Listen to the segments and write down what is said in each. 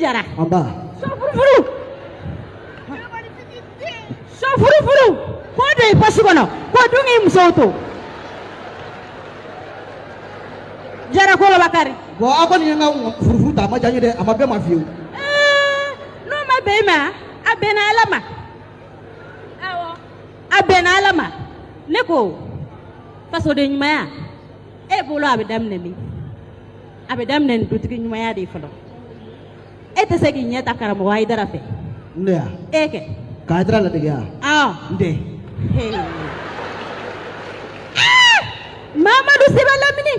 jara an ba so furufuru so furufuru k'o don i pɔsi kɔnɔ k'o dun k'i musow to jara kolo bakari bon aw kɔni ye n ka furufuru ta a ma diya n ye dɛ a ma bɛn ma fiyewu Eh, n'o ma bɛn i ma. A bɛnna ala ma. Awɔ a bɛnna ala ma. Ne ko fasoden ɲumanya e bolo a bɛ daminɛ min a bɛ daminɛ nin dutigi ɲumanya de ye fɔlɔ e tɛ se k'i ɲɛ ta karamɔgɔ ayidara fɛ n de ya? E kɛ k'a dira ladege ya? Awɔ n tɛ Hey. Ah! mamadu sɛbɛn lamini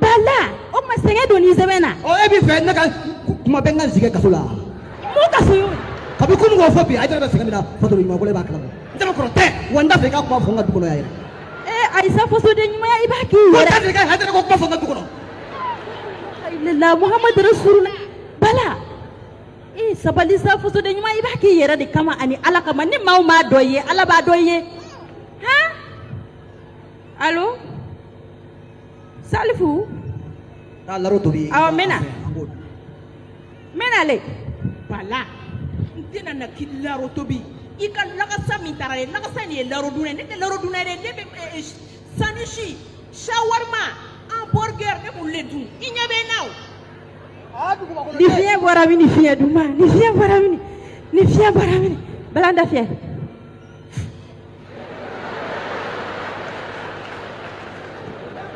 bala. O ma sɛgɛn don nin sɛbɛn na ɔ e b'i fɛ ne ka kuma bɛ n ka sigi kaso la mun ka so y'o kabi kunun k'o fɔ bi a jira bɛ sɛgɛn min na fatoro ɲuman bolo e b'a kalama n tɛ kɔrɔ tɛ wa n t'a fɛ i ka kuma fɔ n ka du kɔnɔ yan yɛrɛ ee ayisa fasoden ɲumanya i b'a k'i n yɛrɛ t'a fɛ i ka hɛrɛ ko kuma fɔ n ka du kɔnɔ la muhamadu rasulula sabali sa fasoden ɲuman i b'a k'i yɛrɛ de kama ani ala kama. Ni maaw m'a dɔ ye ala b'a dɔ ye. Han alo? Salifu? Taa laro tobi. Awɔ, n bɛ na. N bɛ nale bala n tɛna na k'i laro tobi. I ka lagasa min taara dɛ lagasa nin ye laro dunɛ ne tɛ laro dunɛ dɛ. Ne bɛ sanisi shawarma hamburger ne b'olu le dun. I ɲɛ bɛ n na o ni fiɲɛ bɔra min ni fiɲɛ duma ni fiɲɛ bɔra min ni fiɲɛ bɔra min bala da fiyɛ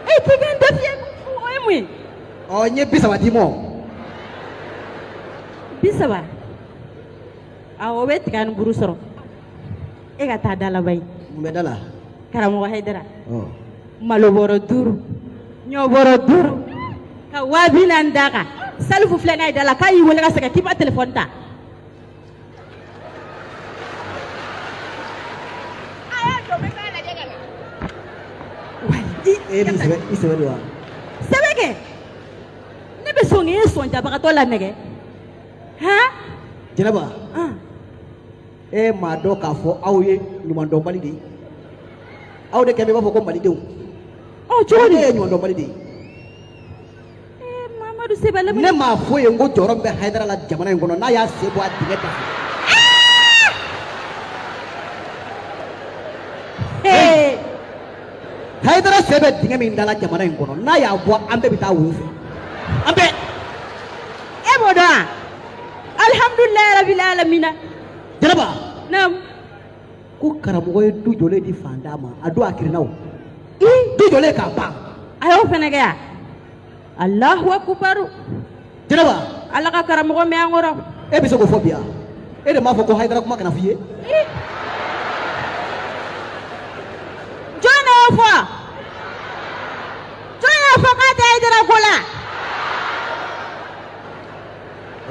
e k'i ka n da fiyɛ o ye mun ye ɔ n ye bi saba d'i ma bi saba awɔ o bɛ tiga ni buru sɔrɔ e ka taa da laban ye mun bɛ da la karamɔgɔ hayidara ɔ malo bɔrɔ duuru ɲɔ bɔrɔ duuru ka waa bi naani d'a kan salifu filɛ ye da la k'a y'i wele ka sɛgɛn k'i ma telefɔni ta. Sɛbɛ kɛ ne bɛ sɔn k'e sɔnjabagatɔ la nɛgɛ han jɛnɛba e m'a dɔn k'a fɔ aw ye ɲumandɔnbali de ye aw de kɛ bɛ i b'a fɔ ko malidenw cogo di e ye ɲumandɔnbali de ye sɛbɛ ne m'a fɔ ye n ko jɔyɔrɔ min bɛ hayidara la jamana in kɔnɔ n'a y'a sen bɔ a dingɛ da fɛ ee hayidara sen bɛ dingɛ min da la jamana in kɔnɔ n'a y'a bɔ an bɛɛ bɛ taa wo fɛ. An bɛɛ! E b'o dɔn wa? Alihamudulilayi rabili alamina. Jɛnɛba! Naam. Ko karamɔgɔ ye du jɔlen di fantan ma a don a kirinna o. I? Du jɔlen k'a ban. A y'o fɛnɛ kɛ yan alahu akubaru jɛnɛba ala ka karamɔgɔ mɛn an kɔrɔ e bɛ se k'o fɔ bi yan e de m'a fɔ ko hayidara kuma kana f'i ye jɔn de y'o fɔ jɔn y'a fɔ k'a tɛ hayidara ko la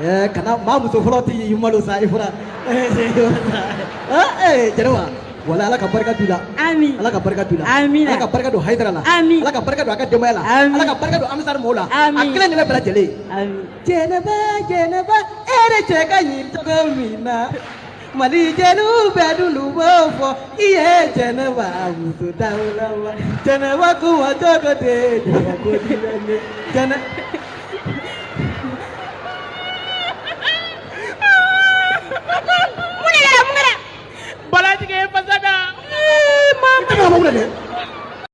ɛɛ kana maa muso fɔlɔ t'i malo sa i fɔra jɛnɛba wala ala ka barika la ami ala ka barika la Amina. ala ka barika don hayidara la Ami. ala ka barika don a ka denbaya la Ami. ala ka barika don amisari mɔɔw la Ami. a kelen de bɛ bɛɛ lajɛlen ami jɛnɛba jɛnɛba e de cɛ ka ɲi cogo min na mali jɛnu bɛɛ dunu b'o fɔ i ye jɛnɛba muso dawulama jɛnɛba kuma cogo tɛ jɛnɛba ko diɲɛ jɛnɛ.